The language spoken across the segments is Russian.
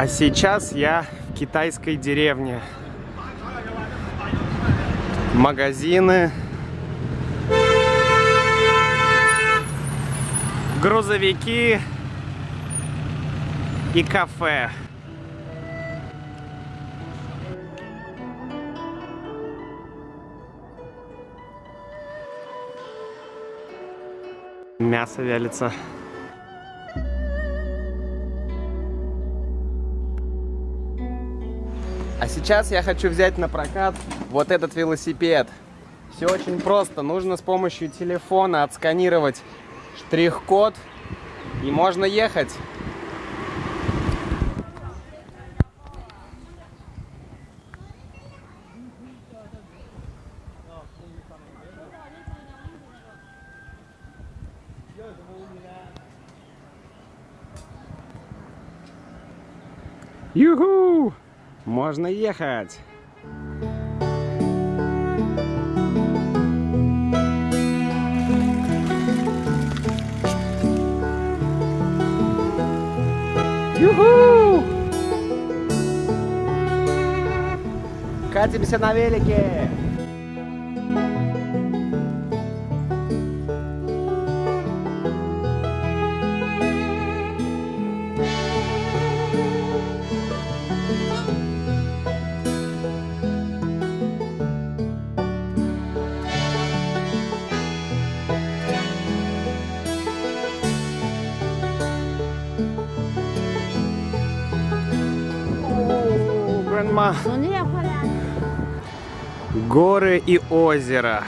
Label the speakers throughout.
Speaker 1: А сейчас я в китайской деревне. Магазины. Грузовики. И кафе. Мясо вялится. А сейчас я хочу взять на прокат вот этот велосипед. Все очень просто. Нужно с помощью телефона отсканировать штрих-код и можно ехать. Юху! Можно ехать! Юху! Катимся на велике!
Speaker 2: Крыма.
Speaker 1: Горы и озеро.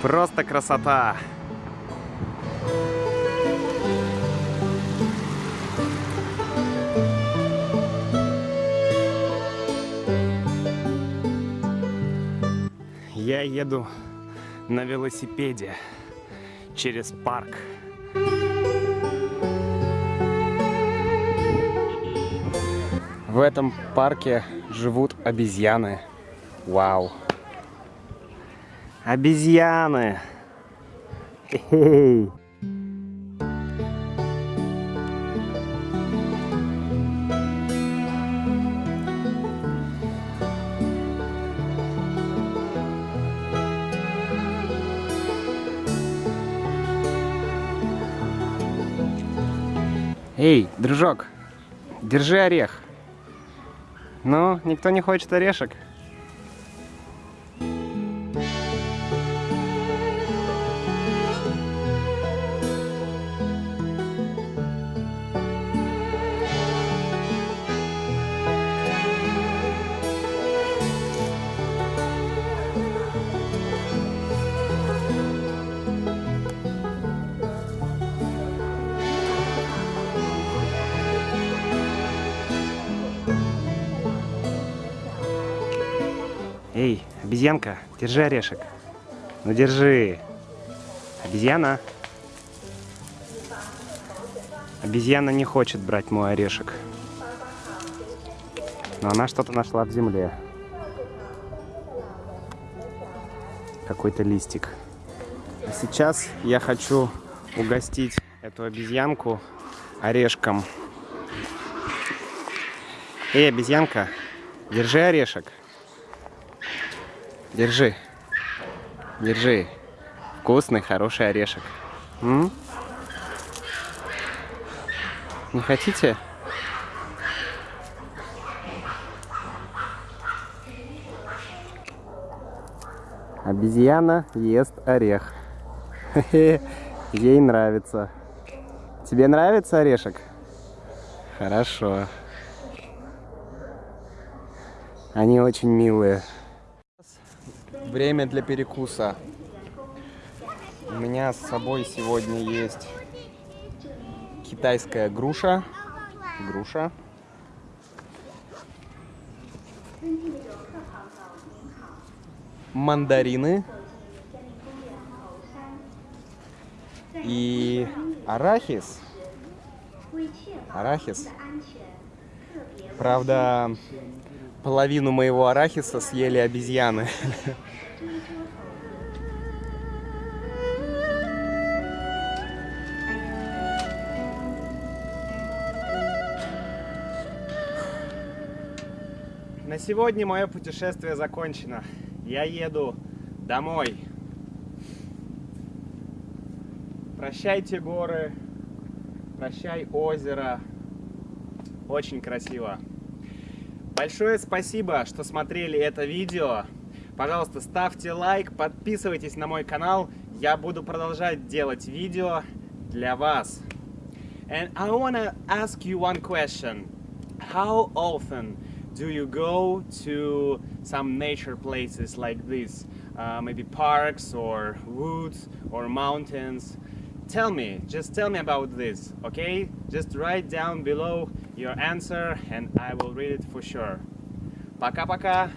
Speaker 1: Просто красота. Я еду на велосипеде через парк. В этом парке живут обезьяны. Вау. Обезьяны. Эй, дружок, держи орех. Ну, никто не хочет орешек. Обезьянка, держи орешек. Ну держи. Обезьяна. Обезьяна не хочет брать мой орешек. Но она что-то нашла в земле. Какой-то листик. А сейчас я хочу угостить эту обезьянку орешком. Эй, обезьянка, держи орешек. Держи. Держи. Вкусный, хороший орешек. М? Не хотите? Обезьяна ест орех. Ей нравится. Тебе нравится орешек? Хорошо. Они очень милые. Время для перекуса. У меня с собой сегодня есть китайская груша. Груша. Мандарины. И арахис. Арахис. Правда, половину моего арахиса съели обезьяны. На сегодня мое путешествие закончено. Я еду домой. Прощайте горы, прощай озеро. Очень красиво. Большое спасибо, что смотрели это видео. Пожалуйста, ставьте лайк, подписывайтесь на мой канал. Я буду продолжать делать видео для вас. And I wanna ask you one question. How often do you go to some nature places like this? Uh, maybe parks or woods or mountains? Tell me, just tell me about this, okay? Just write down below your answer and I will read it for sure. Пока-пока!